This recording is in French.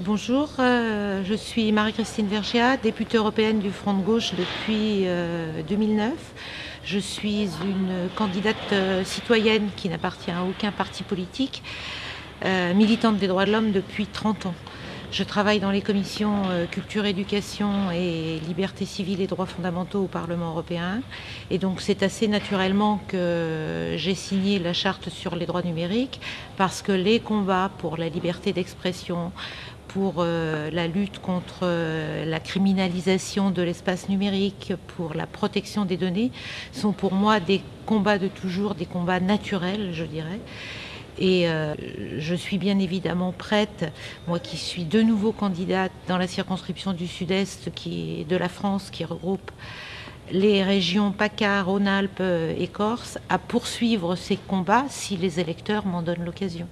Bonjour, euh, je suis Marie-Christine Vergia, députée européenne du Front de gauche depuis 2009. Euh, je suis une candidate euh, citoyenne qui n'appartient à aucun parti politique, militante des droits de l'homme depuis 30 ans. Je travaille dans les commissions culture, éducation et liberté civile et droits fondamentaux au Parlement européen. Et donc c'est assez naturellement que j'ai signé la charte sur les droits numériques parce que les combats pour la liberté d'expression, pour euh, la lutte contre euh, la criminalisation de l'espace numérique, pour la protection des données, sont pour moi des combats de toujours, des combats naturels, je dirais. Et euh, je suis bien évidemment prête, moi qui suis de nouveau candidate dans la circonscription du Sud-Est de la France, qui regroupe les régions PACA, Rhône-Alpes et Corse, à poursuivre ces combats si les électeurs m'en donnent l'occasion.